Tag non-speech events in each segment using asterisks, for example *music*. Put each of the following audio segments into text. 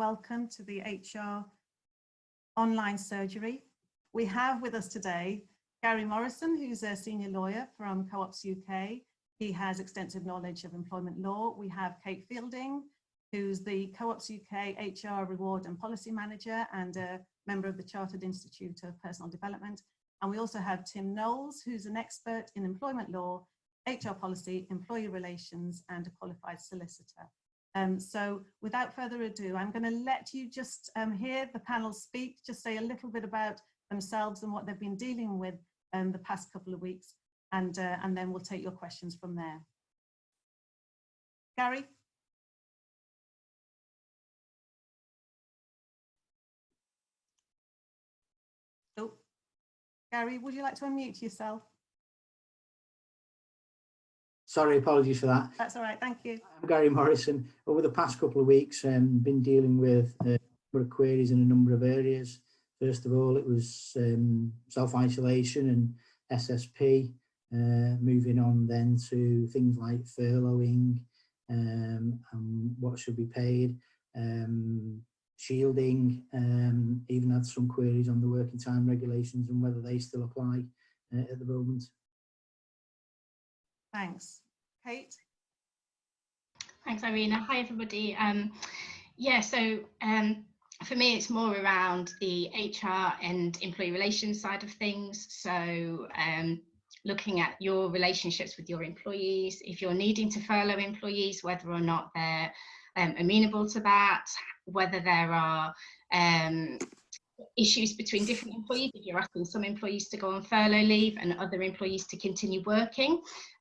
welcome to the HR online surgery. We have with us today Gary Morrison, who's a senior lawyer from Co-ops UK. He has extensive knowledge of employment law. We have Kate Fielding, who's the Co-ops UK HR Reward and Policy Manager and a member of the Chartered Institute of Personnel Development. And we also have Tim Knowles, who's an expert in employment law, HR policy, employee relations, and a qualified solicitor. Um, so without further ado, I'm going to let you just um, hear the panel speak, just say a little bit about themselves and what they've been dealing with um, the past couple of weeks, and, uh, and then we'll take your questions from there. Gary? Oh, Gary, would you like to unmute yourself? Sorry, apologies for that. That's all right, thank you. I'm Gary Morrison. Over the past couple of weeks, I've um, been dealing with uh, a number of queries in a number of areas. First of all, it was um, self-isolation and SSP, uh, moving on then to things like furloughing um, and what should be paid, um, shielding, um, even had some queries on the working time regulations and whether they still apply uh, at the moment. Thanks. Kate? Thanks, Irina. Hi, everybody. Um, yeah, so um, for me, it's more around the HR and employee relations side of things. So um, looking at your relationships with your employees, if you're needing to furlough employees, whether or not they're um, amenable to that, whether there are um, issues between different employees if you're asking some employees to go on furlough leave and other employees to continue working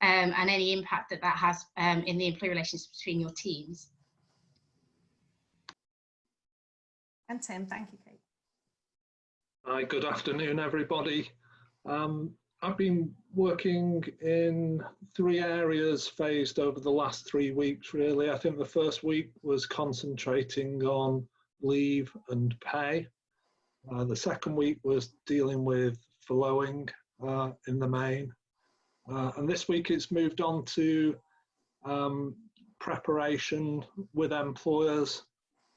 um, and any impact that that has um, in the employee relations between your teams. And Tim, thank you, Kate. Hi, good afternoon, everybody. Um, I've been working in three areas phased over the last three weeks, really. I think the first week was concentrating on leave and pay. Uh, the second week was dealing with furloughing uh, in the main. Uh, and this week it's moved on to um, preparation with employers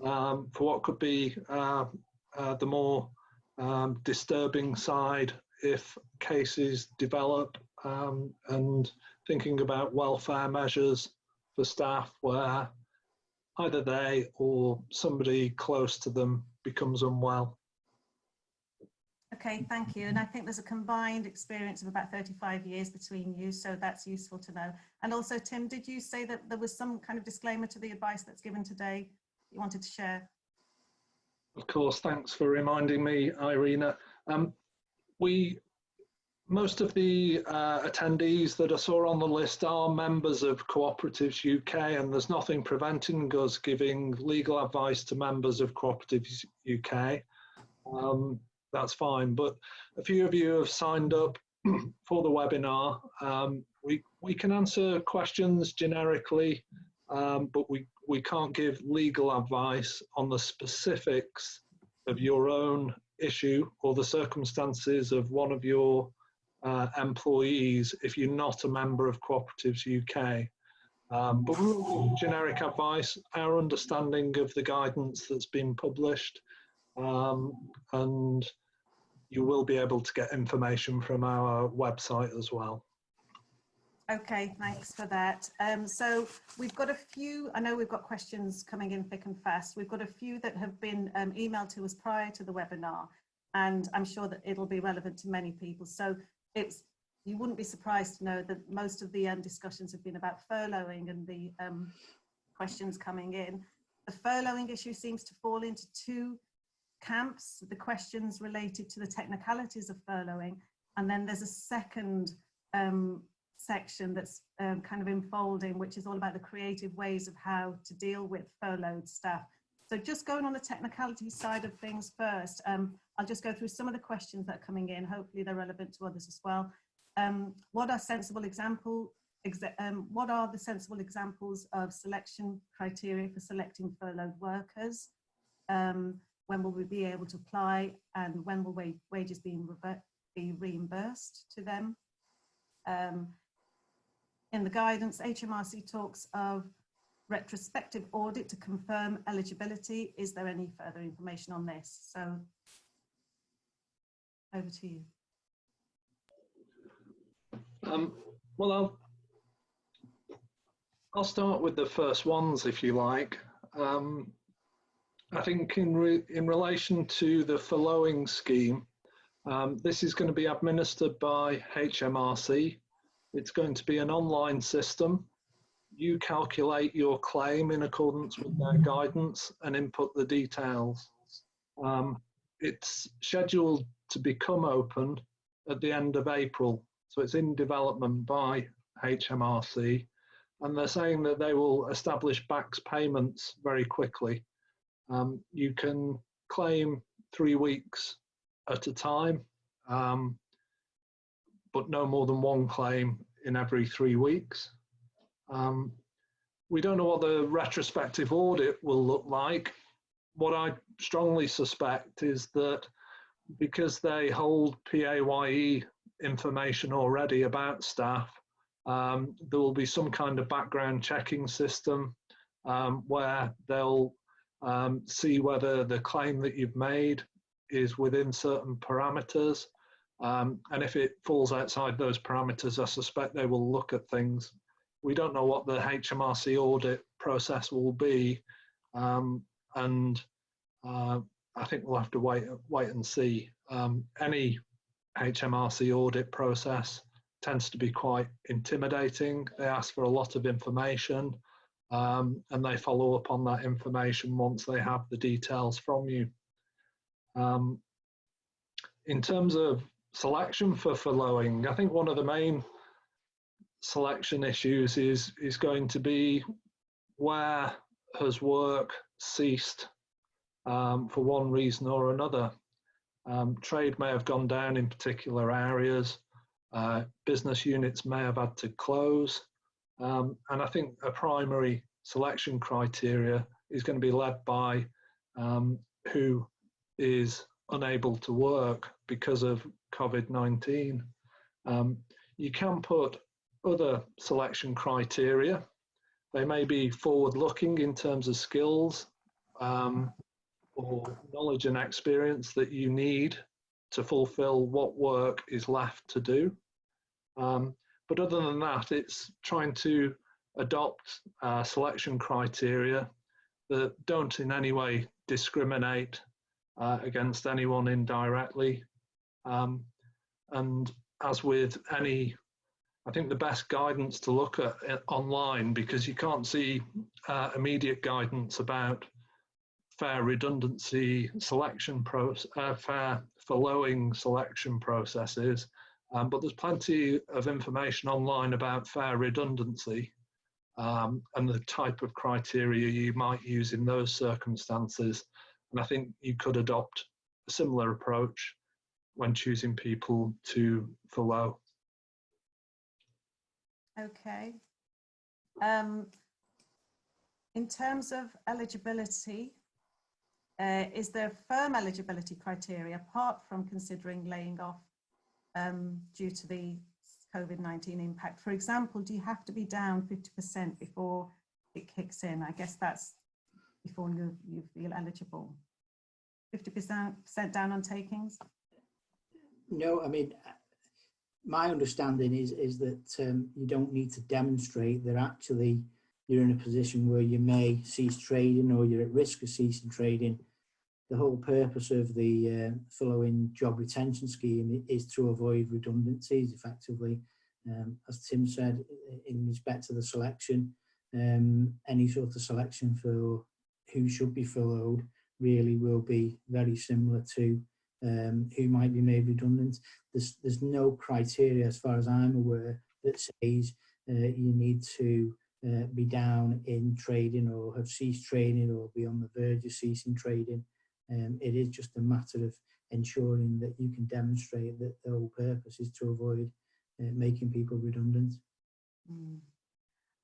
um, for what could be uh, uh, the more um, disturbing side if cases develop um, and thinking about welfare measures for staff where either they or somebody close to them becomes unwell. Okay, thank you. And I think there's a combined experience of about 35 years between you, so that's useful to know. And also, Tim, did you say that there was some kind of disclaimer to the advice that's given today you wanted to share? Of course, thanks for reminding me, Irina. Um, we, most of the uh, attendees that I saw on the list are members of Cooperatives UK and there's nothing preventing us giving legal advice to members of Cooperatives UK. Um, that's fine. But a few of you have signed up *clears throat* for the webinar. Um, we, we can answer questions generically, um, but we, we can't give legal advice on the specifics of your own issue or the circumstances of one of your uh, employees if you're not a member of Cooperatives UK. Um, but generic advice, our understanding of the guidance that's been published um, and you will be able to get information from our website as well. Okay, thanks for that. Um, so we've got a few, I know we've got questions coming in thick and fast. We've got a few that have been um, emailed to us prior to the webinar, and I'm sure that it'll be relevant to many people. So it's you wouldn't be surprised to know that most of the um, discussions have been about furloughing and the um, questions coming in. The furloughing issue seems to fall into two camps, the questions related to the technicalities of furloughing, and then there's a second um, section that's um, kind of enfolding, which is all about the creative ways of how to deal with furloughed staff. So just going on the technicality side of things first, um, I'll just go through some of the questions that are coming in. Hopefully they're relevant to others as well. Um, what are sensible example, um, what are the sensible examples of selection criteria for selecting furloughed workers? When will we be able to apply and when will wages be, be reimbursed to them? Um, in the guidance, HMRC talks of retrospective audit to confirm eligibility. Is there any further information on this? So over to you. Um, well, I'll, I'll start with the first ones, if you like. Um, I think in, re in relation to the furloughing scheme, um, this is going to be administered by HMRC. It's going to be an online system. You calculate your claim in accordance with their guidance and input the details. Um, it's scheduled to become open at the end of April. So it's in development by HMRC. And they're saying that they will establish BACS payments very quickly. Um, you can claim three weeks at a time, um, but no more than one claim in every three weeks. Um, we don't know what the retrospective audit will look like. What I strongly suspect is that because they hold PAYE information already about staff, um, there will be some kind of background checking system um, where they'll um, see whether the claim that you've made is within certain parameters. Um, and if it falls outside those parameters, I suspect they will look at things. We don't know what the HMRC audit process will be. Um, and uh, I think we'll have to wait, wait and see. Um, any HMRC audit process tends to be quite intimidating. They ask for a lot of information um, and they follow up on that information once they have the details from you. Um, in terms of selection for furloughing, I think one of the main selection issues is, is going to be where has work ceased um, for one reason or another. Um, trade may have gone down in particular areas. Uh, business units may have had to close. Um, and I think a primary selection criteria is going to be led by um, who is unable to work because of COVID-19. Um, you can put other selection criteria. They may be forward-looking in terms of skills um, or knowledge and experience that you need to fulfill what work is left to do. Um, but other than that, it's trying to adopt uh, selection criteria that don't in any way discriminate uh, against anyone indirectly. Um, and as with any, I think the best guidance to look at online because you can't see uh, immediate guidance about fair redundancy selection process, uh, fair furloughing selection processes um, but there's plenty of information online about fair redundancy um, and the type of criteria you might use in those circumstances. And I think you could adopt a similar approach when choosing people to furlough. Okay. Um, in terms of eligibility, uh, is there firm eligibility criteria apart from considering laying off um, due to the COVID-19 impact. For example, do you have to be down 50% before it kicks in? I guess that's before you, you feel eligible. 50% down on takings? No, I mean, my understanding is, is that um, you don't need to demonstrate that actually you're in a position where you may cease trading or you're at risk of ceasing trading the whole purpose of the uh, furloughing job retention scheme is to avoid redundancies effectively. Um, as Tim said, in respect to the selection, um, any sort of selection for who should be furloughed really will be very similar to um, who might be made redundant. There's, there's no criteria, as far as I'm aware, that says uh, you need to uh, be down in trading or have ceased trading or be on the verge of ceasing trading. Um, it is just a matter of ensuring that you can demonstrate that the whole purpose is to avoid uh, making people redundant. Mm.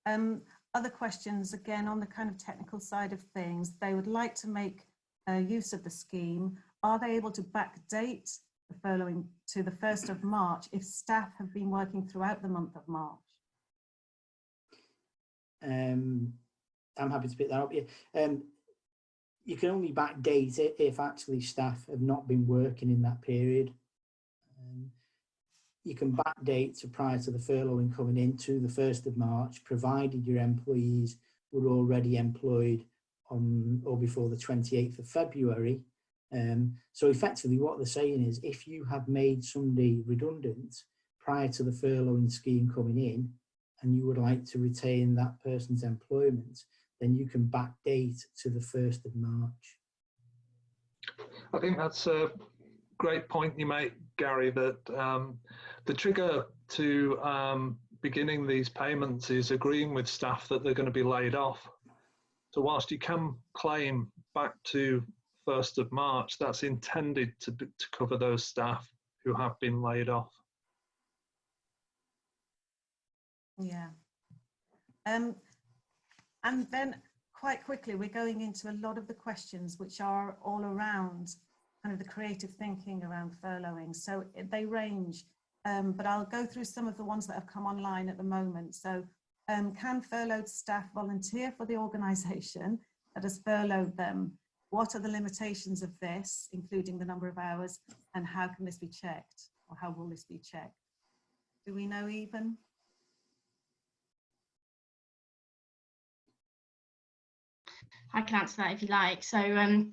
Um, other questions, again, on the kind of technical side of things, they would like to make uh, use of the scheme. Are they able to backdate the furloughing to the 1st of March if staff have been working throughout the month of March? Um, I'm happy to pick that up. Yeah. Um, you can only backdate it if actually staff have not been working in that period. Um, you can backdate to prior to the furloughing coming into the 1st of March, provided your employees were already employed on or before the 28th of February. Um, so effectively what they're saying is if you have made somebody redundant prior to the furloughing scheme coming in and you would like to retain that person's employment, then you can backdate to the 1st of March. I think that's a great point you make, Gary, that um, the trigger to um, beginning these payments is agreeing with staff that they're going to be laid off. So whilst you can claim back to 1st of March, that's intended to, to cover those staff who have been laid off. Yeah. Um, and then quite quickly, we're going into a lot of the questions which are all around kind of the creative thinking around furloughing. So they range, um, but I'll go through some of the ones that have come online at the moment. So um, can furloughed staff volunteer for the organisation that has furloughed them? What are the limitations of this, including the number of hours, and how can this be checked? Or how will this be checked? Do we know even? I can answer that if you like. So um,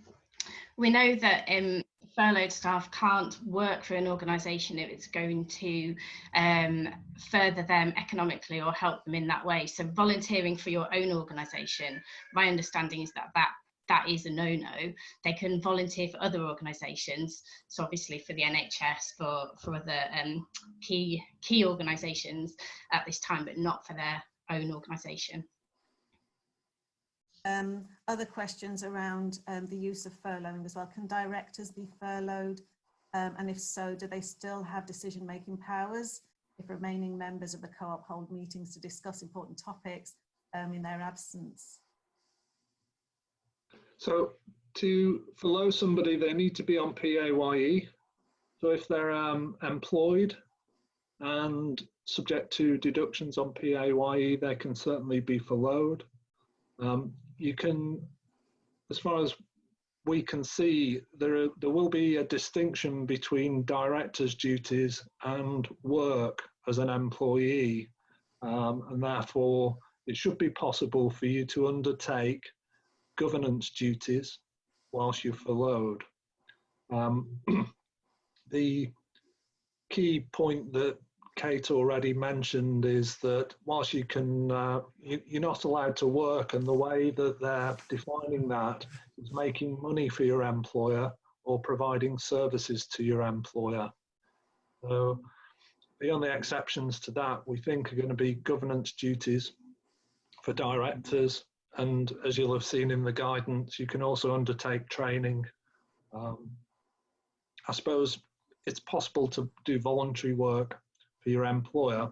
we know that um, furloughed staff can't work for an organisation if it's going to um, further them economically or help them in that way. So volunteering for your own organisation, my understanding is that that that is a no-no. They can volunteer for other organisations. So obviously for the NHS, for for other um, key key organisations at this time, but not for their own organisation. Um, other questions around um, the use of furloughing as well. Can directors be furloughed? Um, and if so, do they still have decision-making powers if remaining members of the co-op hold meetings to discuss important topics um, in their absence? So to furlough somebody, they need to be on PAYE. So if they're um, employed and subject to deductions on PAYE, they can certainly be furloughed. Um, you can, as far as we can see, there, are, there will be a distinction between director's duties and work as an employee. Um, and therefore, it should be possible for you to undertake governance duties whilst you're furloughed. Um, *clears throat* the key point that Kate already mentioned is that whilst you can, uh, you, you're not allowed to work, and the way that they're defining that is making money for your employer or providing services to your employer. So the only exceptions to that we think are going to be governance duties for directors, and as you'll have seen in the guidance, you can also undertake training. Um, I suppose it's possible to do voluntary work for your employer,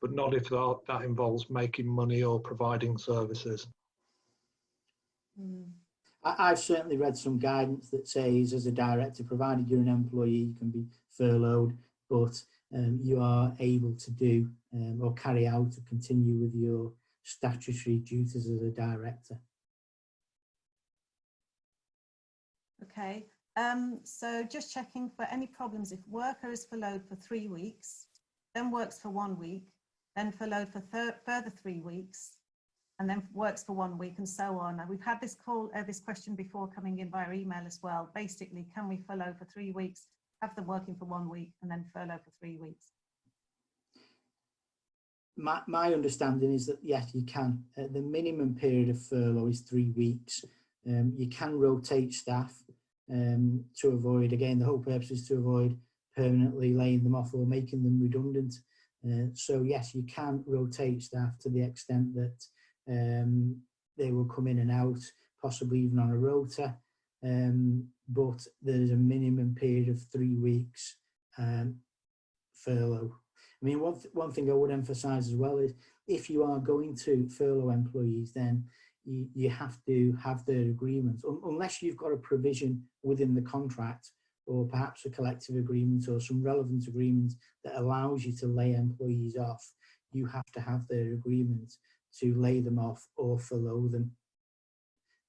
but not if that, that involves making money or providing services. Hmm. I, I've certainly read some guidance that says as a director, provided you're an employee, you can be furloughed, but um, you are able to do um, or carry out or continue with your statutory duties as a director. Okay, um, so just checking for any problems if worker is furloughed for three weeks, then works for one week, then furloughed for further three weeks, and then works for one week and so on. And we've had this call, uh, this question before coming in via email as well. Basically, can we furlough for three weeks, have them working for one week and then furlough for three weeks? My, my understanding is that yes, you can. Uh, the minimum period of furlough is three weeks. Um, you can rotate staff um, to avoid, again, the whole purpose is to avoid permanently laying them off or making them redundant. Uh, so yes, you can rotate staff to the extent that um, they will come in and out, possibly even on a rota. Um, but there's a minimum period of three weeks um, furlough. I mean, one, th one thing I would emphasise as well is if you are going to furlough employees, then you, you have to have their agreement, Un unless you've got a provision within the contract or perhaps a collective agreement or some relevant agreement that allows you to lay employees off, you have to have their agreement to lay them off or furlough them.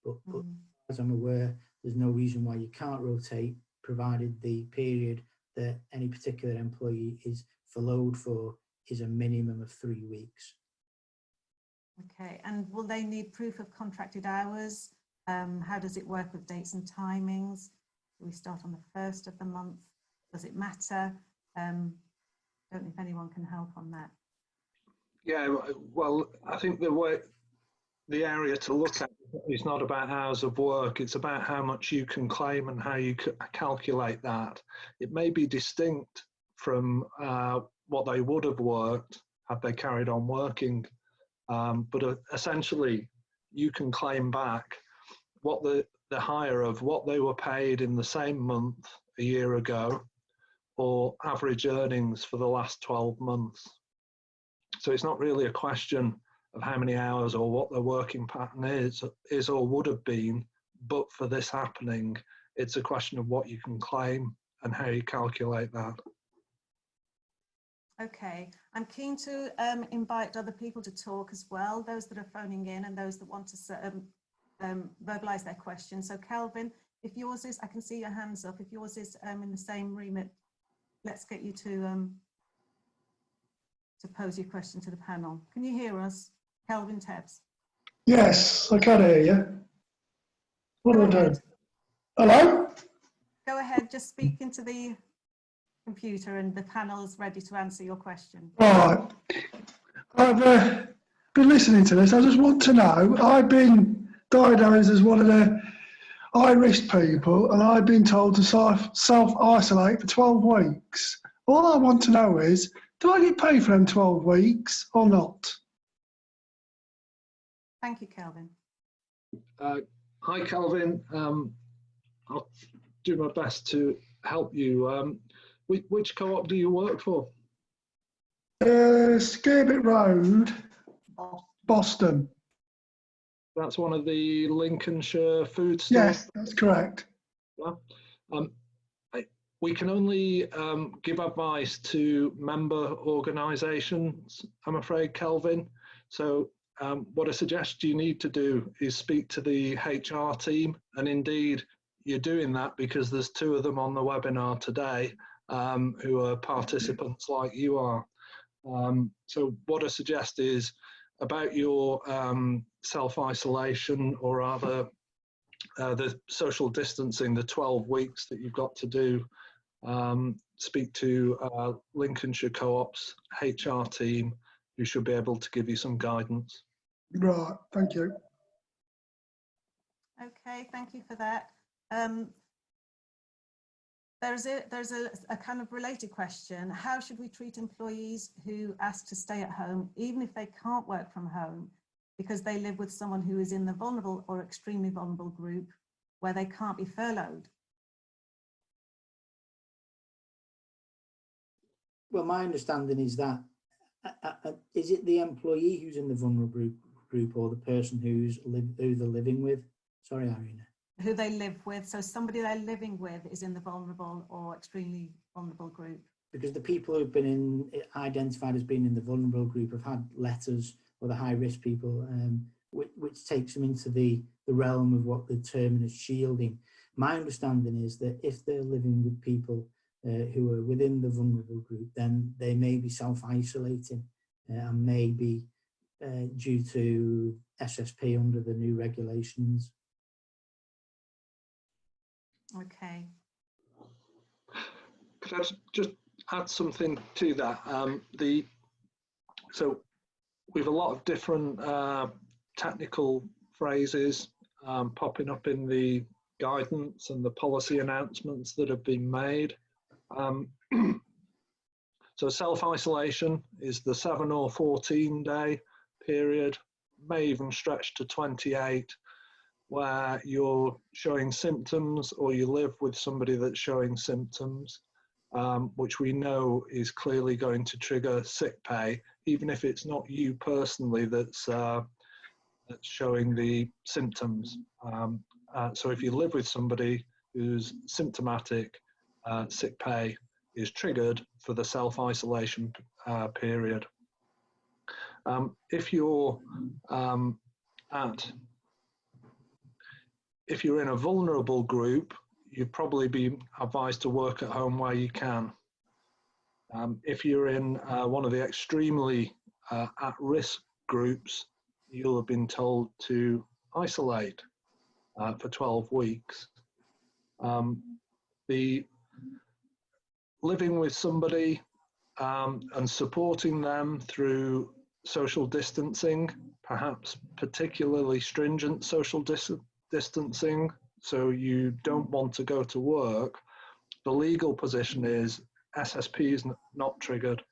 But, but Mm. as I'm aware, there's no reason why you can't rotate, provided the period that any particular employee is furloughed for is a minimum of three weeks. Okay, and will they need proof of contracted hours? Um, how does it work with dates and timings? We start on the first of the month? Does it matter? Um, don't know if anyone can help on that. Yeah, well, I think the way, the area to look at is not about hours of work, it's about how much you can claim and how you calculate that. It may be distinct from uh, what they would have worked had they carried on working. Um, but uh, essentially, you can claim back what the, the higher of what they were paid in the same month a year ago or average earnings for the last 12 months. So it's not really a question of how many hours or what their working pattern is, is or would have been, but for this happening, it's a question of what you can claim and how you calculate that. Okay, I'm keen to um, invite other people to talk as well, those that are phoning in and those that want to um, um, verbalise their question. So Kelvin, if yours is, I can see your hands up, if yours is um, in the same remit, let's get you to um, to pose your question to the panel. Can you hear us? Kelvin Tebbs. Yes, I can hear you. What do I Go ahead. Hello? Go ahead, just speak into the computer and the panel is ready to answer your question. Right. I've uh, been listening to this. I just want to know, I've been diagnosed as one of the high risk people and I've been told to self, self-isolate for 12 weeks. All I want to know is, do I get paid for them 12 weeks or not? Thank you, Kelvin. Uh, hi, Calvin. Um, I'll do my best to help you. Um, which, which co-op do you work for? Uh, Scarbit Road, Boston. That's one of the Lincolnshire food stores. Yes, that's correct. Um, I- we can only um, give advice to member organisations, I'm afraid, Kelvin. So um, what I suggest you need to do is speak to the HR team, and indeed you're doing that because there's two of them on the webinar today um, who are participants like you are. Um, so what I suggest is about your um, self-isolation or rather uh, the social distancing, the 12 weeks that you've got to do, um, speak to uh, Lincolnshire Co-op's HR team, who should be able to give you some guidance. Right, thank you. Okay, thank you for that. Um, there's a there's a, a kind of related question. How should we treat employees who ask to stay at home, even if they can't work from home, because they live with someone who is in the vulnerable or extremely vulnerable group where they can't be furloughed? Well, my understanding is that, uh, uh, uh, is it the employee who's in the vulnerable group, group or the person who's who they're living with? Sorry, Irina. Who they live with. So somebody they're living with is in the vulnerable or extremely vulnerable group. Because the people who've been in, identified as being in the vulnerable group have had letters, or the high risk people, um, which, which takes them into the, the realm of what the term is shielding. My understanding is that if they're living with people uh, who are within the vulnerable group, then they may be self-isolating uh, and may be uh, due to SSP under the new regulations. Okay. Could I just- add something to that? Um, the so we have a lot of different uh, technical phrases um, popping up in the guidance and the policy announcements that have been made. Um, *clears throat* so self-isolation is the seven or 14 day period, may even stretch to 28, where you're showing symptoms or you live with somebody that's showing symptoms, um, which we know is clearly going to trigger sick pay, even if it's not you personally that's, uh, that's showing the symptoms. Um, uh, so if you live with somebody who's symptomatic, uh, sick pay is triggered for the self-isolation uh, period. Um, if you're um, at if you're in a vulnerable group, you'd probably be advised to work at home where you can. Um, if you're in uh, one of the extremely uh, at-risk groups, you'll have been told to isolate uh, for 12 weeks. Um, the living with somebody um, and supporting them through social distancing, perhaps particularly stringent social dis distancing, so you don't want to go to work, the legal position is SSP is not triggered.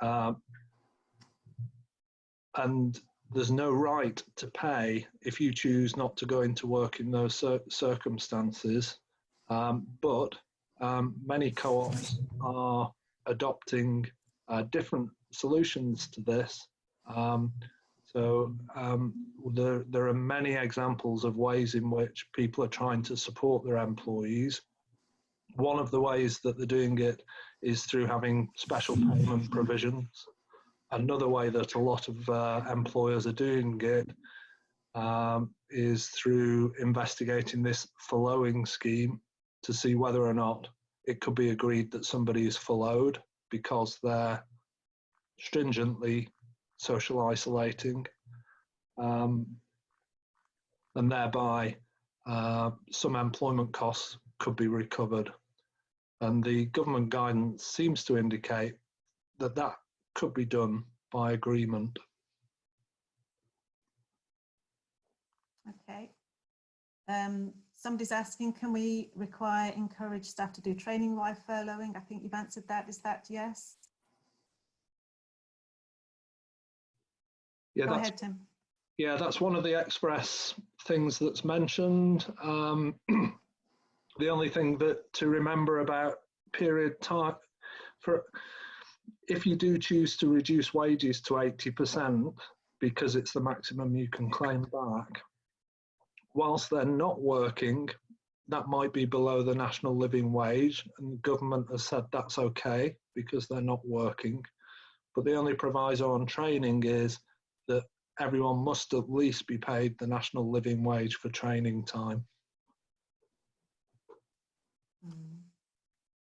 Uh, and there's no right to pay if you choose not to go into work in those cir circumstances. Um, but um, many co-ops are adopting uh, different solutions to this. Um, so um, there, there are many examples of ways in which people are trying to support their employees. One of the ways that they're doing it is through having special payment provisions. Another way that a lot of uh, employers are doing it um, is through investigating this furloughing scheme to see whether or not it could be agreed that somebody is furloughed because they're stringently social isolating um, and thereby uh, some employment costs could be recovered. And the government guidance seems to indicate that that could be done by agreement. Okay. Um, somebody's asking, can we require, encourage staff to do training while furloughing? I think you've answered that. Is that yes? Yeah, Go that's ahead, Tim. yeah, that's one of the express things that's mentioned. Um, *clears throat* the only thing that to remember about period time for if you do choose to reduce wages to 80% because it's the maximum you can claim back, whilst they're not working, that might be below the national living wage, and the government has said that's okay because they're not working. But the only proviso on training is that everyone must at least be paid the national living wage for training time. Mm.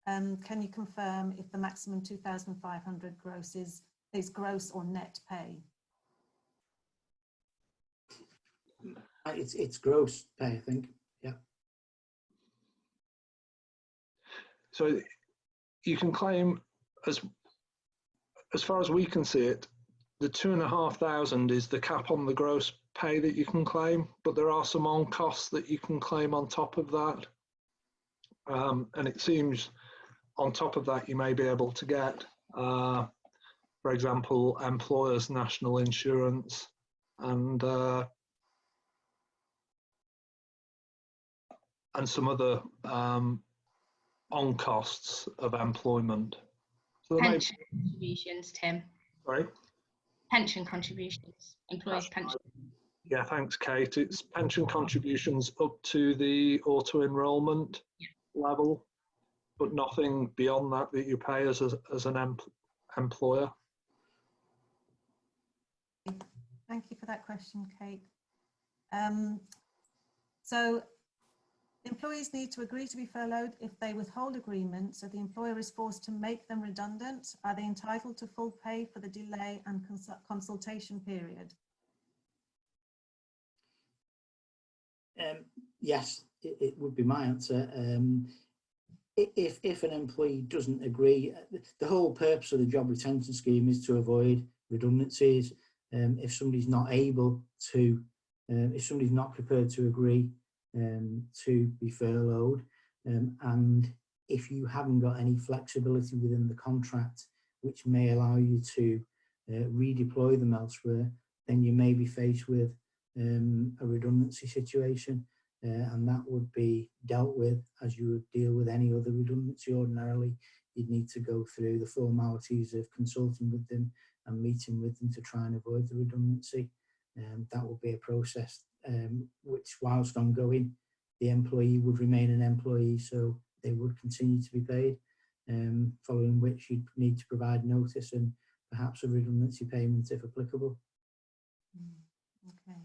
Um, can you confirm if the maximum 2,500 gross is, is gross or net pay? Uh, It's, it's gross pay, I think. Yeah. So you can claim as as far as we can see it, the two and a half thousand is the cap on the gross pay that you can claim, but there are some on costs that you can claim on top of that. Um, and it seems on top of that, you may be able to get, uh, for example, employers' national insurance and uh, and some other um, on costs of employment. So Pension contributions, Tim. sorry. Pension contributions, employees' pension. Yeah, thanks, Kate. It's pension contributions up to the auto enrolment level, but nothing beyond that that you pay as, a, as an em employer. Thank you for that question, Kate. Um, so employees need to agree to be furloughed if they withhold agreement, so the employer is forced to make them redundant. Are they entitled to full pay for the delay and cons consultation period? Um, yes, it, it would be my answer. Um, if, if an employee doesn't agree, uh, the- the whole purpose of the job retention scheme is to avoid redundancies. Um, if somebody's not able to, um, if somebody's not prepared to agree um, to be furloughed, um, and if you haven't got any flexibility within the contract, which may allow you to uh, redeploy them elsewhere, then you may be faced with um, a redundancy situation uh, and that would be dealt with as you would deal with any other redundancy ordinarily. You'd need to go through the formalities of consulting with them and meeting with them to try and avoid the redundancy. Um, that would be a process um, which whilst ongoing, the employee would remain an employee so they would continue to be paid, um, following which you'd need to provide notice and perhaps a redundancy payment if applicable. Mm, Okay.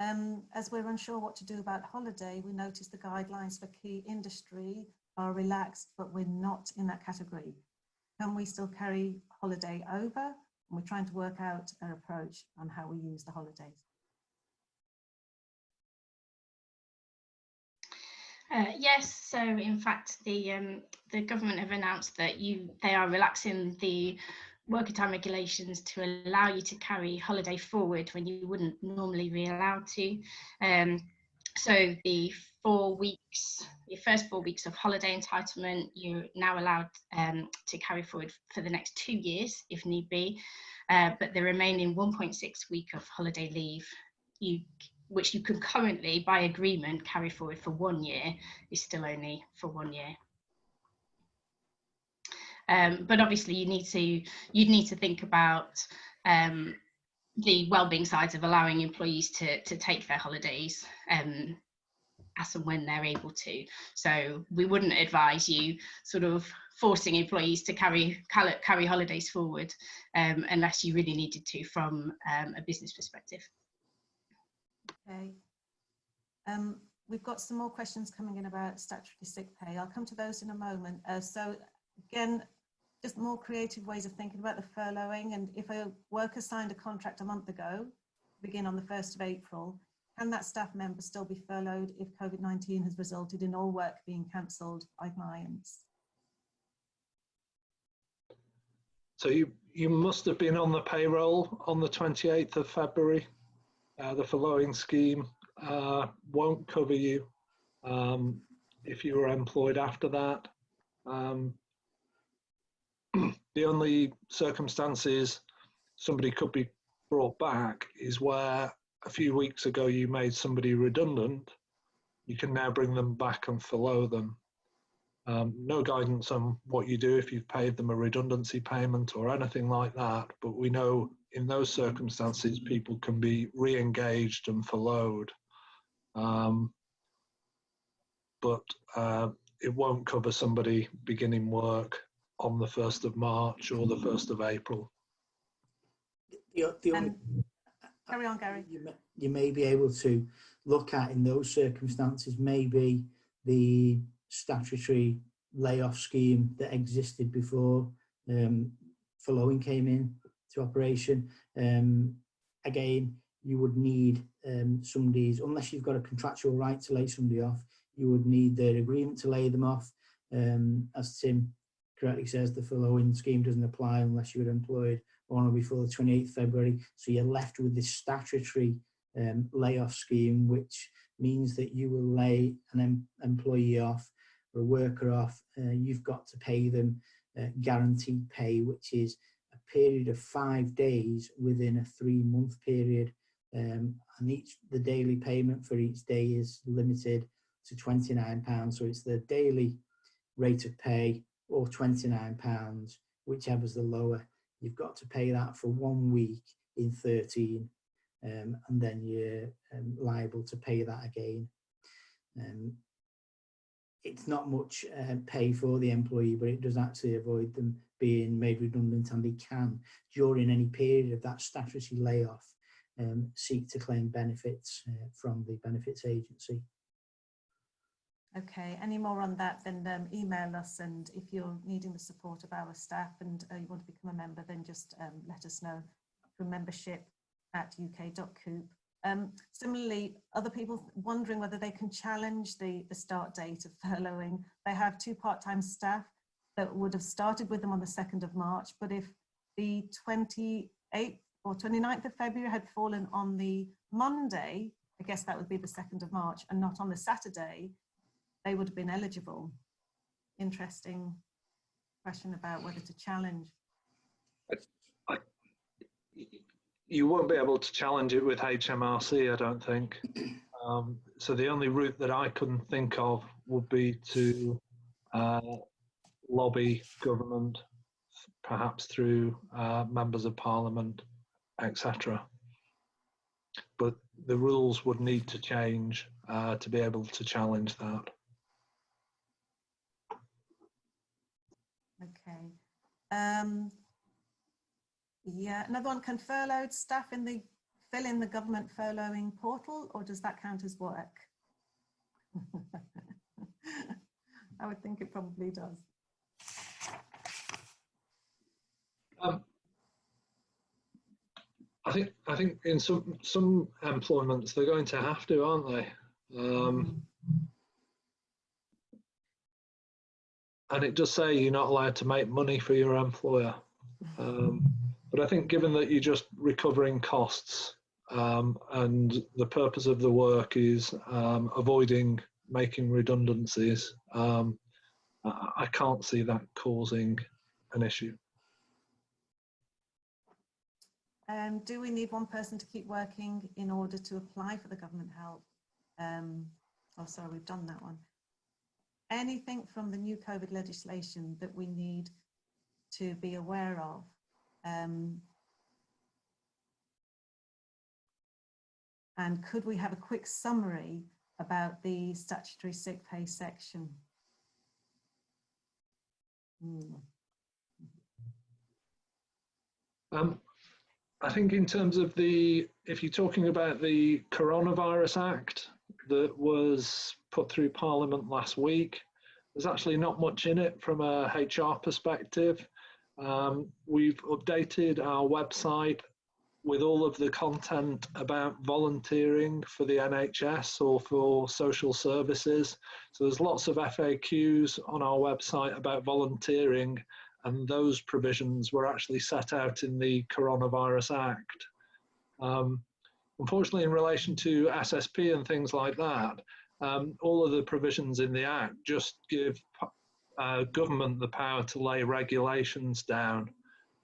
Um, as we're unsure what to do about holiday, we noticed the guidelines for key industry are relaxed, but we're not in that category. Can we still carry holiday over? And we're trying to work out an approach on how we use the holidays. Uh, yes, so in fact, the um, the government have announced that you they are relaxing the working time regulations to allow you to carry holiday forward when you wouldn't normally be allowed to. Um, so the four weeks, your first four weeks of holiday entitlement, you're now allowed um, to carry forward for the next two years if need be. Uh, but the remaining 1.6 week of holiday leave, you which you can currently, by agreement, carry forward for one year, is still only for one year. Um, but obviously, you need to you need to think about um, the well-being sides of allowing employees to to take their holidays um, as and when they're able to. So we wouldn't advise you sort of forcing employees to carry carry holidays forward um, unless you really needed to from um, a business perspective. Okay. Um, we've got some more questions coming in about statutory sick pay. I'll come to those in a moment. Uh, so again, just more creative ways of thinking about the furloughing. And if a worker signed a contract a month ago, begin on the 1st of April, can that staff member still be furloughed if COVID-19 has resulted in all work being cancelled by clients? So you, you must have been on the payroll on the 28th of February. Uh, the furloughing scheme uh, won't cover you um, if you were employed after that. Um, *clears throat* the only circumstances somebody could be brought back is where a few weeks ago you made somebody redundant. You can now bring them back and furlough them. Um, no guidance on what you do if you've paid them a redundancy payment or anything like that, but we know in those circumstances, people can be re-engaged and furloughed. Um, but uh, it won't cover somebody beginning work on the 1st of March or the 1st of April. The, the only, And carry on, Gary. you may, you may be able to look at in those circumstances maybe the statutory layoff scheme that existed before um, furloughing came in to operation. Um, again, you would need um, somebody's, unless you've got a contractual right to lay somebody off, you would need their agreement to lay them off. Um, as Tim correctly says, the furloughing scheme doesn't apply unless you were employed on or before the 28th February. So you're left with this statutory um, layoff scheme, which means that you will lay an em employee off or a worker off. Uh, you've got to pay them uh, guaranteed pay, which is period of five days within a three month period. Um, and each the daily payment for each day is limited to 29 pounds. So it's the daily rate of pay or 29 pounds, whichever's the lower. You've got to pay that for one week in 13 um, and then you're um, liable to pay that again. Um, it's not much uh, pay for the employee, but it does actually avoid them being made redundant and they can, during any period of that statutory layoff, um, seek to claim benefits uh, from the benefits agency. Okay, any more on that, then um, email us and if you're needing the support of our staff and uh, you want to become a member, then just um, let us know through membership at uk.coop. Um, similarly, other people wondering whether they can challenge the, the start date of furloughing. They have two part-time staff that would have started with them on the 2nd of March, but if the 28th or 29th of February had fallen on the Monday, I guess that would be the 2nd of March and not on the Saturday, they would have been eligible. Interesting question about whether to challenge. You won't be able to challenge it with HMRC, I don't think. *clears throat* Um, so the only route that I couldn't think of would be to uh, lobby government, perhaps through uh, members of parliament, etc. But the rules would need to change uh, to be able to challenge that. Okay. Um, yeah, another one, can furloughed staff in the fill in the government furloughing portal or does that count as work? *laughs* I would think it probably does. Um, I think I think in some some employments they're going to have to, aren't they? Um, and it does say you're not allowed to make money for your employer. Um, but I think given that you're just recovering costs um, and the purpose of the work is um, avoiding making redundancies, um, I, I can't see that causing an issue. Um, do we need one person to keep working in order to apply for the government help? Um, oh, sorry, we've done that one. Anything from the new COVID legislation that we need to be aware of? Um, and could we have a quick summary about the statutory sick pay section? Hmm. Um, I think in terms of the, if you're talking about the Coronavirus Act that was put through Parliament last week, there's actually not much in it from a HR perspective. Um, we've updated our website with all of the content about volunteering for the NHS or for social services. So there's lots of FAQs on our website about volunteering and those provisions were actually set out in the Coronavirus Act. Um, unfortunately, in relation to SSP and things like that, um, all of the provisions in the Act just give uh, government the power to lay regulations down.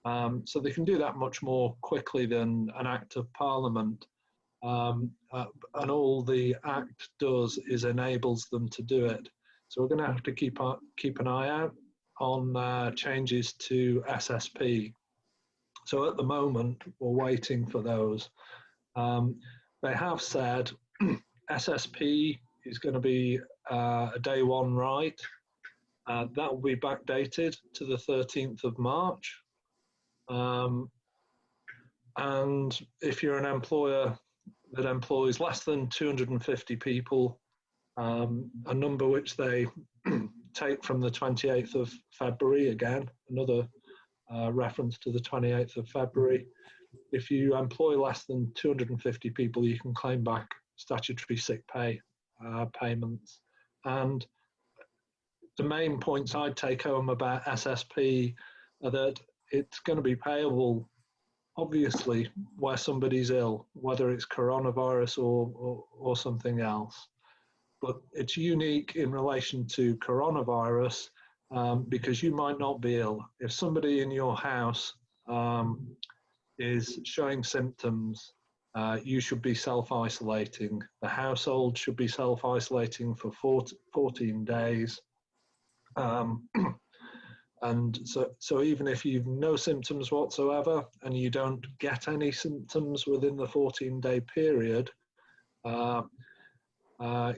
Um, so they can do that much more quickly than an Act of Parliament. Um, uh, and all the Act does is enables them to do it. So we're going to have to keep, uh, keep an eye out on uh, changes to SSP. So at the moment, we're waiting for those. Um, they have said *clears throat* SSP is going to be uh, a day one right. Uh, that will be backdated to the 13th of March. Um, and if you're an employer that employs less than 250 people, um, a number which they *clears throat* take from the 28th of February again, another uh, reference to the 28th of February. If you employ less than 250 people, you can claim back statutory sick pay uh, payments. And the main points I'd take home about SSP are that it's going to be payable, obviously, where somebody's ill, whether it's coronavirus or, or, or something else but it's unique in relation to coronavirus um, because you might not be ill. If somebody in your house um, is showing symptoms, uh, you should be self-isolating. The household should be self-isolating for 14 days. Um, *clears throat* and so, so even if you've no symptoms whatsoever and you don't get any symptoms within the 14 day period, uh, uh,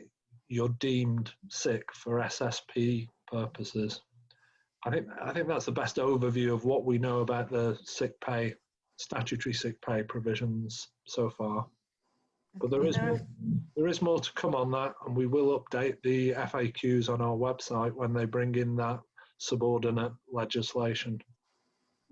you're deemed sick for SSP purposes. I think I think that's the best overview of what we know about the sick pay, statutory sick pay provisions so far. But there is more, there is more to come on that, and we will update the FAQs on our website when they bring in that subordinate legislation.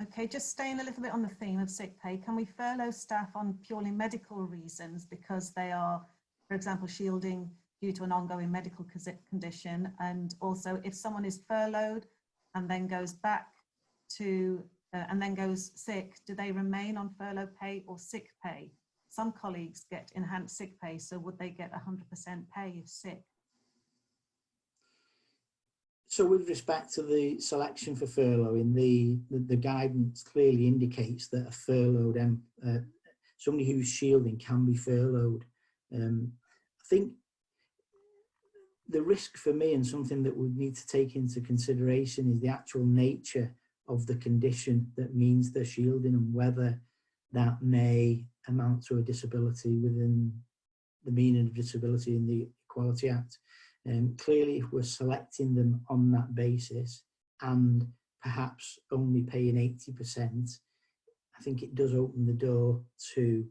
Okay, just staying a little bit on the theme of sick pay, can we furlough staff on purely medical reasons because they are, for example, shielding due to an ongoing medical condition. And also if someone is furloughed and then goes back to, uh, and then goes sick, do they remain on furlough pay or sick pay? Some colleagues get enhanced sick pay, so would they get 100% pay if sick? So with respect to the selection for furloughing, the, the, the guidance clearly indicates that a furloughed, um, uh, somebody who's shielding can be furloughed. Um, I think the risk for me and something that we need to take into consideration is the actual nature of the condition that means they're shielding and whether that may amount to a disability within the meaning of disability in the Equality Act. Um, clearly, if we're selecting them on that basis and perhaps only paying 80%, I think it does open the door to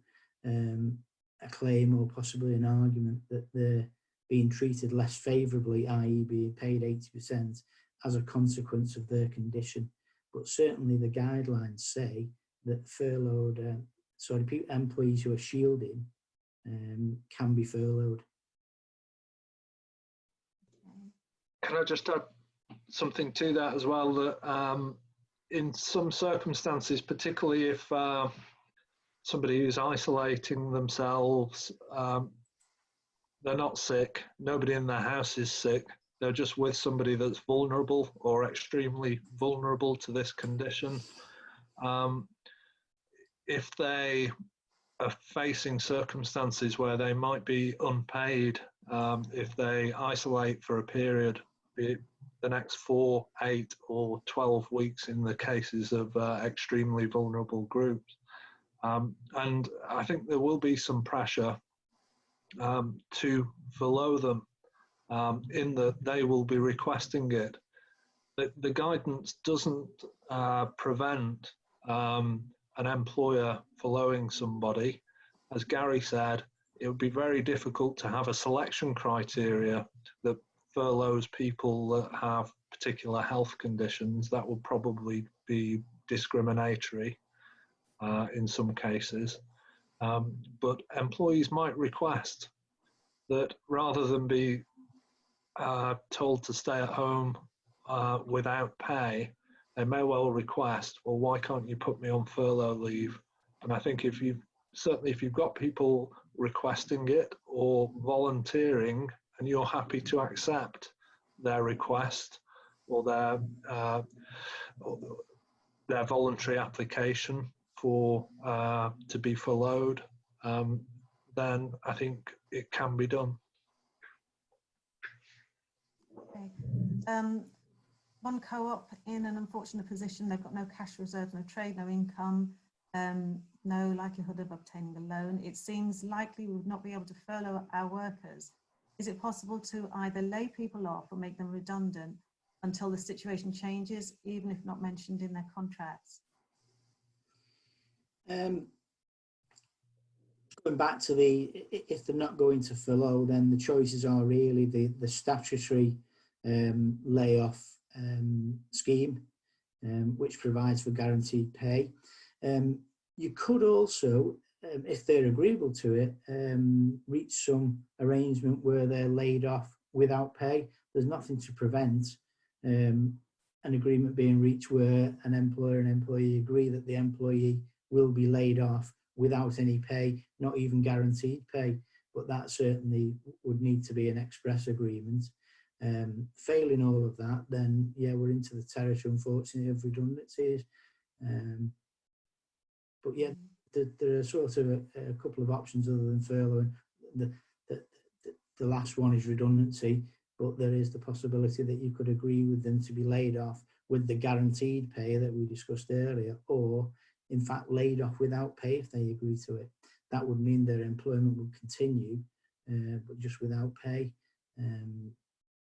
um, a claim or possibly an argument that they're being treated less favourably, i.e. being paid 80% as a consequence of their condition. But certainly the guidelines say that furloughed, uh, sorry, employees who are shielding um, can be furloughed. Can I just add something to that as well? That um, in some circumstances, particularly if uh, somebody who's isolating themselves, um, they're not sick, nobody in their house is sick, they're just with somebody that's vulnerable or extremely vulnerable to this condition. Um, if they are facing circumstances where they might be unpaid, um, if they isolate for a period, be it the next four, eight, or 12 weeks in the cases of uh, extremely vulnerable groups. Um, and I think there will be some pressure um, to furlough them um, in that they will be requesting it. The, the guidance doesn't uh, prevent um, an employer furloughing somebody. As Gary said, it would be very difficult to have a selection criteria that furloughs people that have particular health conditions. That would probably be discriminatory uh, in some cases. Um, but employees might request that rather than be uh, told to stay at home uh, without pay, they may well request, well, why can't you put me on furlough leave? And I think if you've certainly if you've got people requesting it or volunteering and you're happy to accept their request or their uh, their voluntary application for uh, to be furloughed, um, then I think it can be done. Okay. Um, one co-op in an unfortunate position, they've got no cash reserve, no trade, no income, um, no likelihood of obtaining a loan. It seems likely we would not be able to furlough our workers. Is it possible to either lay people off or make them redundant until the situation changes, even if not mentioned in their contracts? Um, going back to the, if they're not going to furlough, then the choices are really the, the statutory um, layoff um, scheme, um, which provides for guaranteed pay. Um, you could also, um, if they're agreeable to it, reach some arrangement where they're laid off without pay. There's nothing to prevent an agreement being reached where an employer and employee agree that the employee will be laid off without any pay, not even guaranteed pay, but that certainly would need to be an express agreement. Um, failing all of that, then yeah, we're into the territory, unfortunately, of redundancies. Um, but yeah, there, there are sort of a, a couple of options other than furlough. The, the, the, the last one is redundancy, but there is the possibility that you could agree with them to be laid off with the guaranteed pay that we discussed earlier, or in fact laid off without pay if they agree to it. That would mean their employment would continue, uh, but just without pay. Um,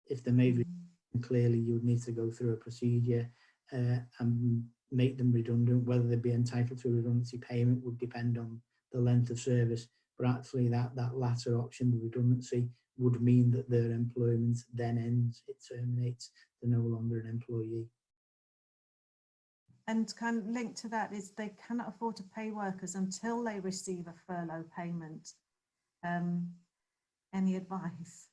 if they may made redundant, clearly you would need to go through a procedure uh, and make them redundant. Whether they'd be entitled to a redundancy payment would depend on the length of service. But actually that, that latter option, the redundancy, would mean that their employment then ends, it terminates, they're no longer an employee. And kind of linked to that is they cannot afford to pay workers until they receive a furlough payment. Um, any advice?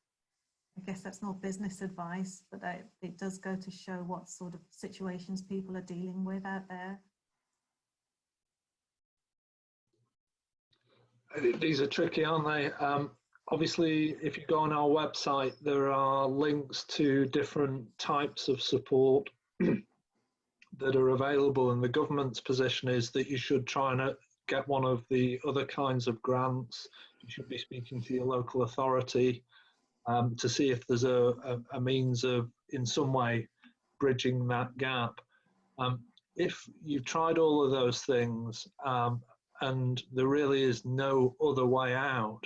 I guess that's not business advice, but I, it does go to show what sort of situations people are dealing with out there. Uh, These are tricky, aren't they? Um, obviously, if you go on our website, there are links to different types of support *clears throat* that are available, and the government's position is that you should try and uh, get one of the other kinds of grants. You should be speaking to your local authority um, to see if there's a, a, a means of, in some way, bridging that gap. Um, if you've tried all of those things um, and there really is no other way out,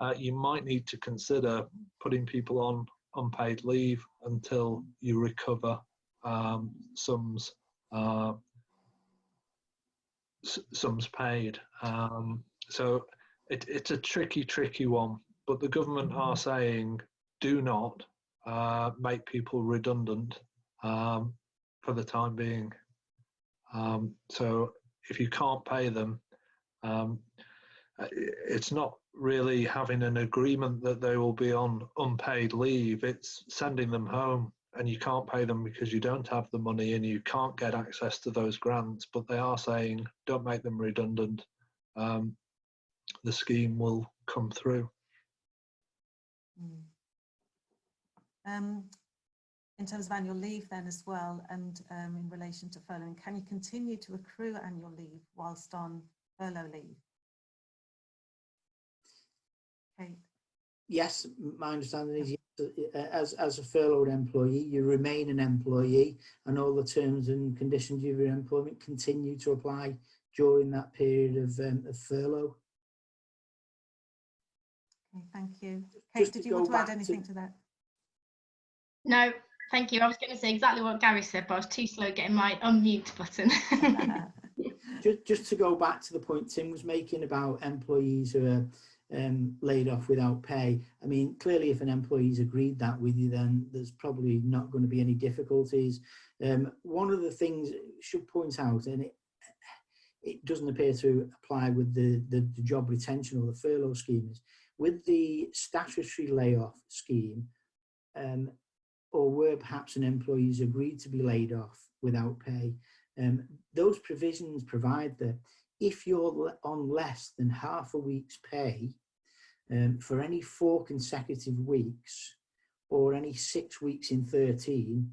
uh, you might need to consider putting people on unpaid leave until you recover um, sums uh, sums paid. Um, so it, it's a tricky, tricky one. But the government are saying do not uh, make people redundant um, for the time being. Um, so if you can't pay them, um, uh, it's not really having an agreement that they will be on unpaid leave. It's sending them home and you can't pay them because you don't have the money and you can't get access to those grants. But they are saying don't make them redundant. Um, the scheme will come through. Mm. Um, in terms of annual leave then as well, and um, in relation to furloughing, can you continue to accrue annual leave whilst on furlough leave? Kate, Yes, my understanding is yes, as, as a furloughed employee, you remain an employee and all the terms and conditions of your employment continue to apply during that period of, um, of furlough. okay, thank you. Kate, Just did you want to add back to- anything to that? No, thank you. I was going to say exactly what Gary said, but I was too slow getting my unmute button. *laughs* Just, just to go back to the point Tim was making about employees who are um, laid off without pay. I mean, clearly, if an employee's agreed that with you, then there's probably not going to be any difficulties. Um, one of the things should point out, and it it doesn't appear to apply with the, the, the job retention or the furlough scheme, is with the statutory layoff scheme, um, or where perhaps an employee's agreed to be laid off without pay, um, those provisions provide that if you're on less than half a week's pay um, for any four consecutive weeks or any six weeks in 13,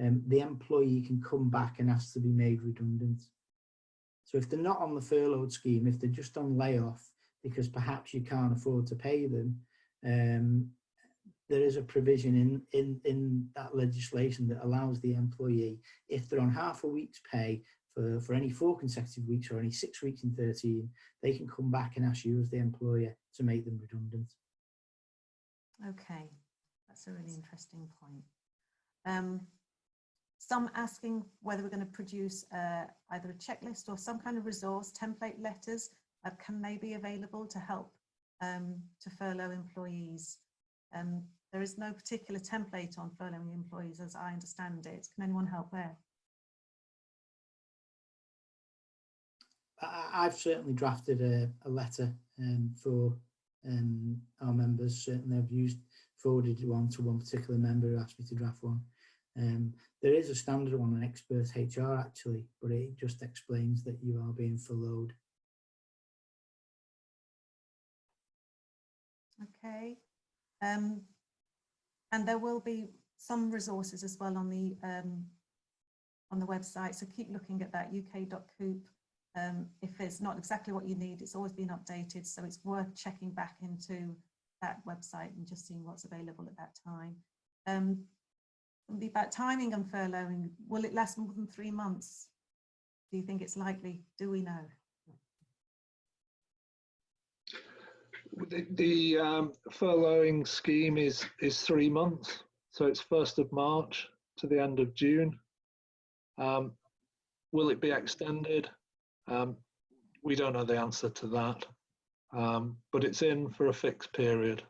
um, the employee can come back and ask to be made redundant. So if they're not on the furloughed scheme, if they're just on layoff because perhaps you can't afford to pay them, um, there is a provision in, in, in that legislation that allows the employee, if they're on half a week's pay for, for any four consecutive weeks or any six weeks in 13, they can come back and ask you as the employer to make them redundant. Okay, that's a really interesting point. Um, some asking whether we're going to produce uh, either a checklist or some kind of resource, template letters, that can they be available to help um, to furlough employees? Um, there is no particular template on furloughing employees as I understand it. Can anyone help there? I, I've certainly drafted a, a letter um, for um, our members. Certainly, I've used forwarded one to one particular member who asked me to draft one. Um, there is a standard one on expert HR actually, but it just explains that you are being furloughed. Okay. Um, and there will be some resources as well on the um, on the website. So keep looking at that uk.coop. Um, if it's not exactly what you need, it's always been updated. So it's worth checking back into that website and just seeing what's available at that time. Um, about timing and furloughing. Will it last more than three months? Do you think it's likely? Do we know? The, the um, furloughing scheme is is three months, so it's first of March to the end of June. Um, will it be extended? Um, we don't know the answer to that, um, but it's in for a fixed period,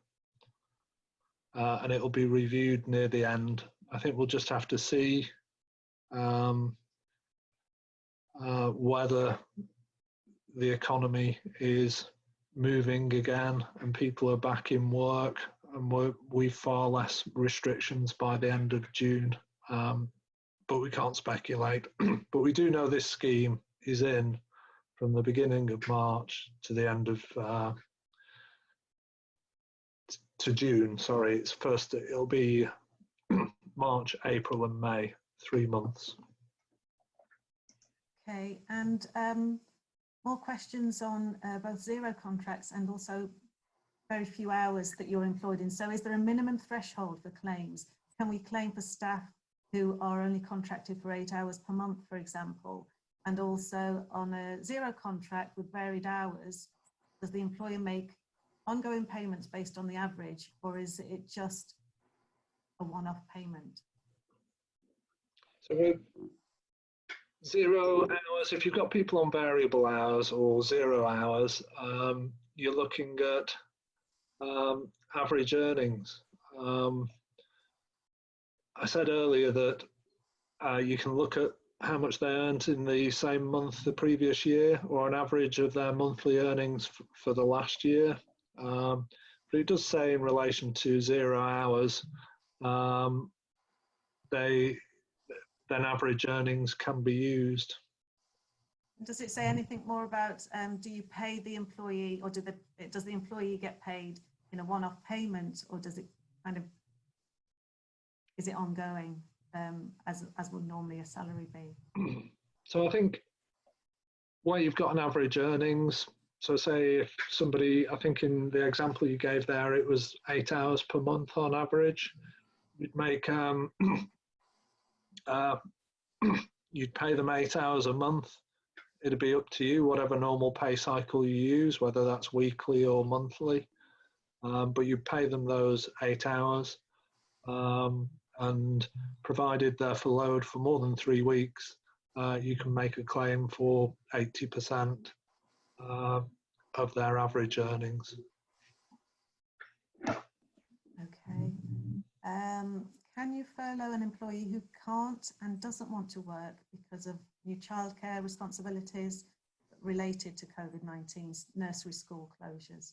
uh, and it will be reviewed near the end. I think we'll just have to see um, uh, whether the economy is moving again and people are back in work and we're, we've far less restrictions by the end of June. Um, but we can't speculate. *clears throat* but we do know this scheme is in from the beginning of March to the end of uh, to June. Sorry, it's first. It'll be *clears throat* March, April, and May. Three months. Okay, and um, more questions on uh, both zero contracts and also very few hours that you're employed in. So is there a minimum threshold for claims? Can we claim for staff who are only contracted for eight hours per month, for example? And also on a zero contract with varied hours, does the employer make ongoing payments based on the average or is it just a one-off payment? So with zero hours, if you've got people on variable hours or zero hours, um, you're looking at um, average earnings. Um, I said earlier that uh, you can look at how much they earned in the same month the previous year or an average of their monthly earnings f- for the last year. Um, but it does say in relation to zero hours, um, they then average earnings can be used. Does it say anything more about, um, do you pay the employee or do the, does the employee get paid in a one-off payment or does it kind of, is it ongoing um, as, as would normally a salary be? So I think where you've got an average earnings, so say if somebody, I think in the example you gave there, it was eight hours per month on average, you'd make, um, *clears throat* uh, *clears throat* you'd pay them eight hours a month. It'd be up to you, whatever normal pay cycle you use, whether that's weekly or monthly. Um, but you pay them those eight hours. Um, and provided they're furloughed for more than three weeks, uh, you can make a claim for 80% uh, of their average earnings. Okay. Um, can you furlough an employee who can't and doesn't want to work because of new childcare responsibilities related to COVID-19 nursery school closures?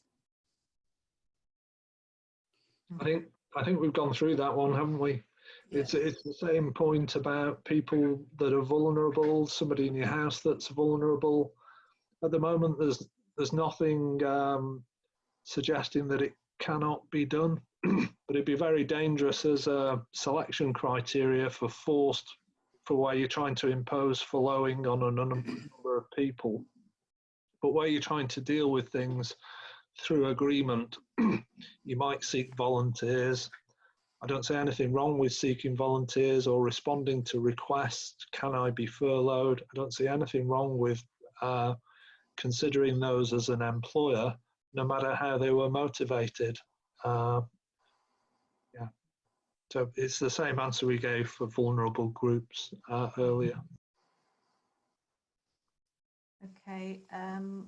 I think I think we've gone through that one, haven't we? It's it's the same point about people that are vulnerable, somebody in your house that's vulnerable. At the moment, there's there's nothing um, suggesting that it cannot be done, *clears throat* but it'd be very dangerous as a selection criteria for forced for where you're trying to impose furloughing on a number of people, but where you're trying to deal with things through agreement, *clears throat* you might seek volunteers. I don't see anything wrong with seeking volunteers or responding to requests. Can I be furloughed? I don't see anything wrong with uh, considering those as an employer, no matter how they were motivated. Uh, yeah. So it's the same answer we gave for vulnerable groups uh, earlier. Okay. Um,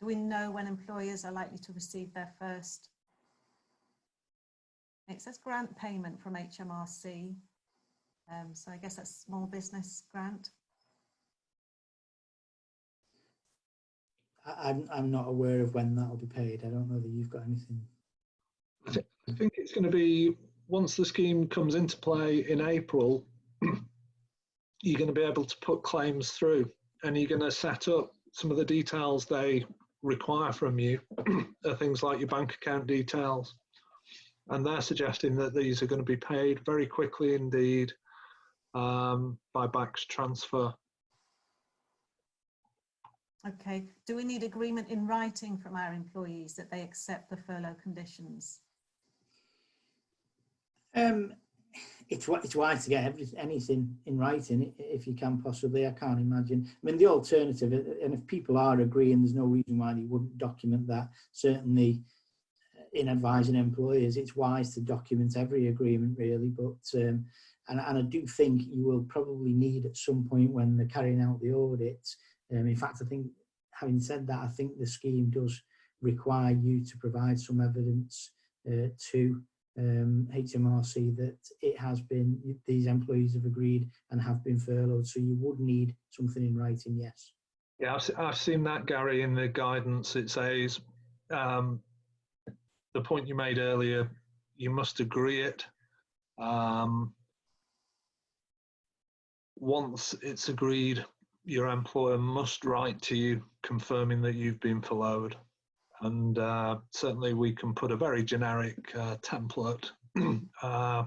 do we know when employers are likely to receive their first? It says grant payment from HMRC. Um, so I guess that's small business grant. I, I'm, I'm not aware of when that'll be paid. I don't know that you've got anything. I think it's going to be once the scheme comes into play in April, *clears throat* you're going to be able to put claims through and you're going to set up some of the details they require from you *clears throat* are things like your bank account details. And they're suggesting that these are going to be paid very quickly indeed um, by BACS transfer. Okay. Do we need agreement in writing from our employees that they accept the furlough conditions? Um, it's wi- it's wise to get every, anything in writing if you can possibly. I can't imagine. I mean, the alternative, uh, and if people are agreeing, there's no reason why they wouldn't document that. Certainly, in advising employers, it's wise to document every agreement, really. But um, and and I do think you will probably need at some point when they're carrying out the audit. Um, in fact, I think having said that, I think the scheme does require you to provide some evidence uh, to um, HMRC that it has been, these employees have agreed and have been furloughed. So you would need something in writing, yes. Yeah, I've, I've seen that, Gary, in the guidance. It says um, the point you made earlier, you must agree it. Um, once it's agreed, your employer must write to you confirming that you've been furloughed. And uh, certainly we can put a very generic uh, template *clears throat* uh,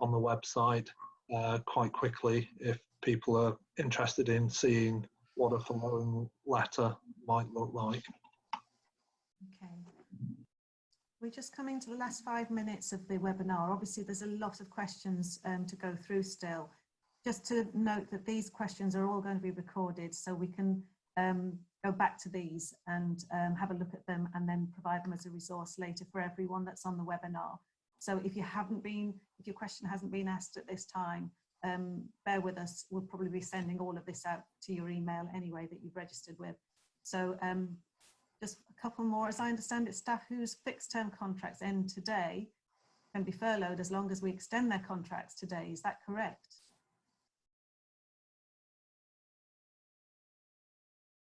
on the website uh, quite quickly if people are interested in seeing what a furloughing letter might look like. Okay. We're just coming to the last five minutes of the webinar. Obviously, there's a lot of questions um, to go through still. Just to note that these questions are all going to be recorded so we can um, go back to these and um, have a look at them and then provide them as a resource later for everyone that's on the webinar. So if you haven't been, if your question hasn't been asked at this time, um, bear with us. We'll probably be sending all of this out to your email anyway that you've registered with. So um, just a couple more. As I understand it, staff whose fixed term contracts end today can be furloughed as long as we extend their contracts today. Is that correct?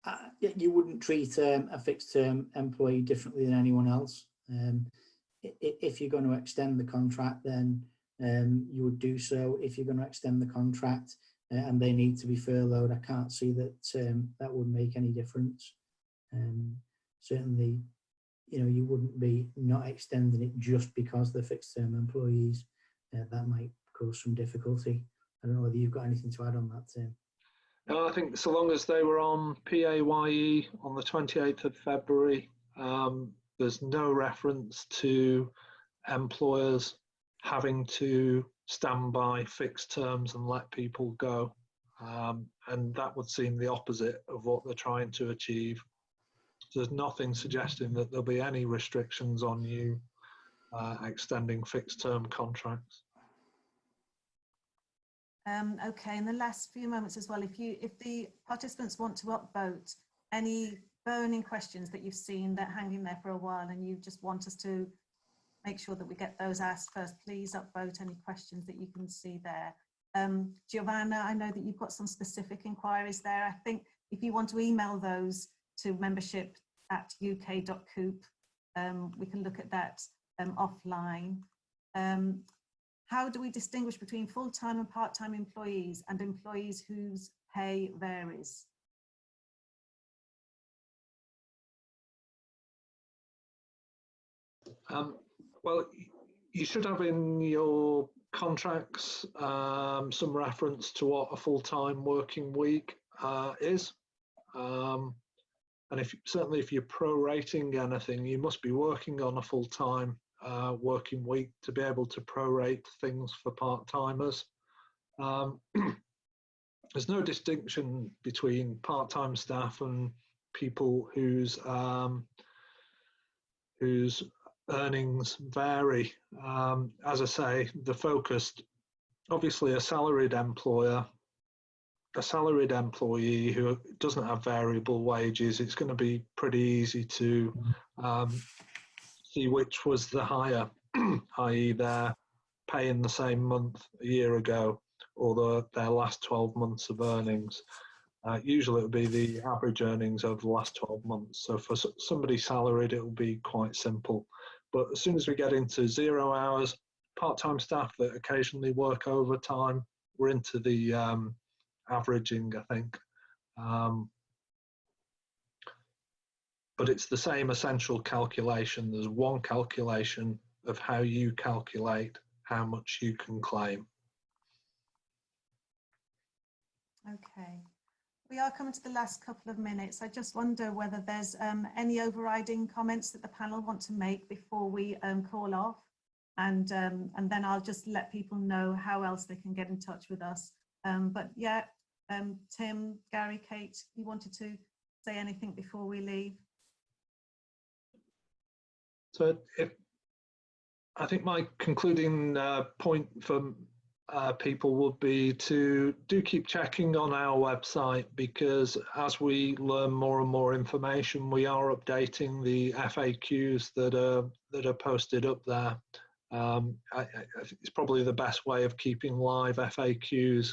Uh, you wouldn't treat um, a fixed term employee differently than anyone else. Um, if you're going to extend the contract, then um, you would do so. If you're going to extend the contract uh, and they need to be furloughed, I can't see that um, that would make any difference. Um, certainly, you know, you wouldn't be not extending it just because they're fixed term employees. Uh, that might cause some difficulty. I don't know whether you've got anything to add on that, Tim. No, I think so long as they were on PAYE on the 28th of February, um, there's no reference to employers having to stand by fixed terms and let people go. Um, and that would seem the opposite of what they're trying to achieve. There's nothing suggesting that there'll be any restrictions on you uh, extending fixed term contracts. Um, okay, in the last few moments as well, if you, if the participants want to upvote any burning questions that you've seen that hanging there for a while and you just want us to make sure that we get those asked first, please upvote any questions that you can see there. Um, Giovanna, I know that you've got some specific inquiries there. I think if you want to email those to membership at uk.coop, um, we can look at that um, offline. Um, how do we distinguish between full-time and part-time employees and employees whose pay varies? Um, well, you should have in your contracts um, some reference to what a full-time working week uh, is. Um, and if certainly if you're prorating anything, you must be working on a full-time uh, working week to be able to prorate things for part-timers. Um, *clears throat* there's no distinction between part-time staff and people whose um, whose earnings vary. Um, as I say, the focus, obviously a salaried employer, a salaried employee who doesn't have variable wages, it's going to be pretty easy to um, see which was the higher, *clears throat* i.e. their pay in the same month a year ago or the, their last 12 months of earnings. Uh, usually it would be the average earnings over the last 12 months. So for somebody salaried, it will be quite simple. But as soon as we get into zero hours, part-time staff that occasionally work overtime, we're into the um, averaging, I think. Um, but it's the same essential calculation. There's one calculation of how you calculate how much you can claim. Okay. We are coming to the last couple of minutes. I just wonder whether there's um, any overriding comments that the panel want to make before we um, call off. And, um, and then I'll just let people know how else they can get in touch with us. Um, but yeah, um, Tim, Gary, Kate, you wanted to say anything before we leave? So if I think my concluding uh, point for uh, people would be to do keep checking on our website because as we learn more and more information, we are updating the FAQs that are that are posted up there. Um, I, I it's probably the best way of keeping live FAQs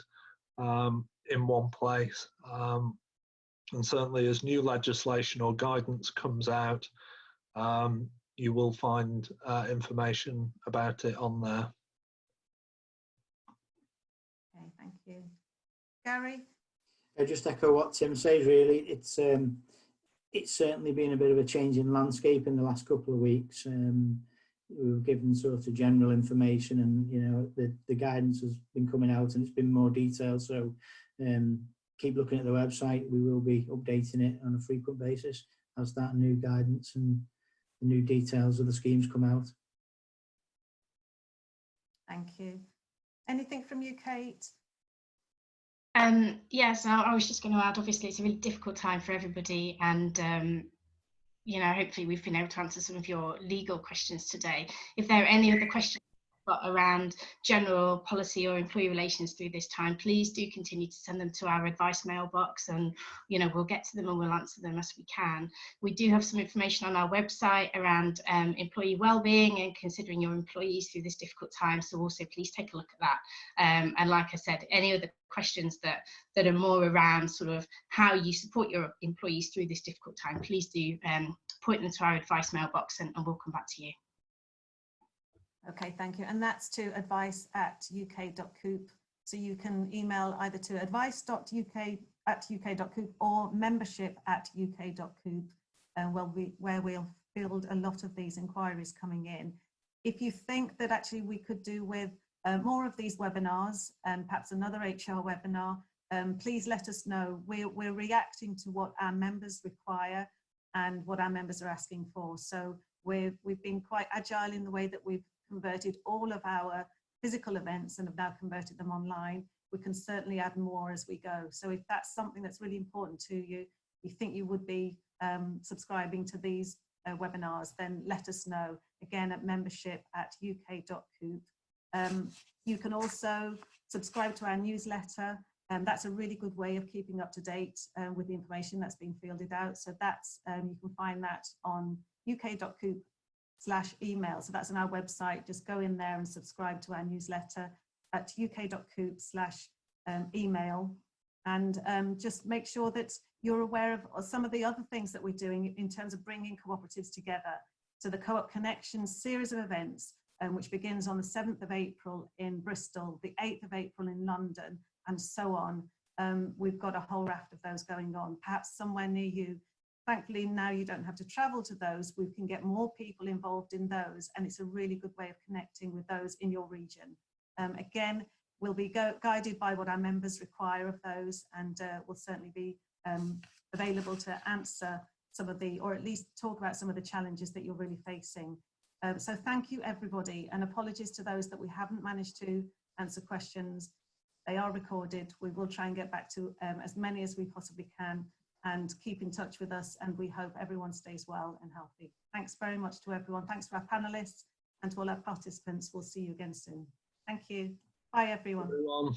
um, in one place. Um, and certainly, as new legislation or guidance comes out, um, you will find uh, information about it on there. Okay, thank you. Gary? I just echo what Tim says. Really, it's um, it's certainly been a bit of a change in landscape in the last couple of weeks. Um, we were given sort of general information, and you know the the guidance has been coming out, and it's been more detailed. So um, keep looking at the website. We will be updating it on a frequent basis as that new guidance and the new details of the schemes come out. Thank you. Anything from you, Kate? Um, yes, I, I was just going to add, obviously, it's a really difficult time for everybody. And, um, you know, hopefully we've been able to answer some of your legal questions today. If there are any other questions got around general policy or employee relations through this time, please do continue to send them to our advice mailbox and, you know, we'll get to them and we'll answer them as we can. We do have some information on our website around um, employee wellbeing and considering your employees through this difficult time. So also please take a look at that. Um, and like I said, any other questions that that are more around sort of how you support your employees through this difficult time, please do um, point them to our advice mailbox and, and we'll come back to you. Okay, thank you. And that's to advice at uk.coop. So you can email either to advice.uk at uk.coop or membership at uk.coop, and where, we, where we'll field a lot of these inquiries coming in. If you think that actually we could do with uh, more of these webinars and perhaps another HR webinar, um, please let us know. We're, we're reacting to what our members require and what our members are asking for. So we've, we've been quite agile in the way that we've converted all of our physical events and have now converted them online. We can certainly add more as we go. So if that's something that's really important to you, you think you would be um, subscribing to these uh, webinars, then let us know again at membership at uk.coop. Um, you can also subscribe to our newsletter and um, that's a really good way of keeping up to date uh, with the information that's being fielded out. So that's, um, you can find that on uk.coop slash email. So that's on our website. Just go in there and subscribe to our newsletter at uk.coop slash um, email. And um, just make sure that you're aware of some of the other things that we're doing in terms of bringing cooperatives together. So the Co-op Connections series of events, um, which begins on the 7th of April in Bristol, the 8th of April in London, and so on. Um, we've got a whole raft of those going on, perhaps somewhere near you. Thankfully, now you don't have to travel to those. We can get more people involved in those, and it's a really good way of connecting with those in your region. Um, again, we'll be guided by what our members require of those, and uh, we'll certainly be um, available to answer some of the, or at least talk about some of the challenges that you're really facing. Um, so thank you, everybody, and apologies to those that we haven't managed to answer questions. They are recorded. We will try and get back to um, as many as we possibly can and keep in touch with us. And we hope everyone stays well and healthy. Thanks very much to everyone. Thanks to our panelists and to all our participants. We'll see you again soon. Thank you. Bye, everyone. everyone.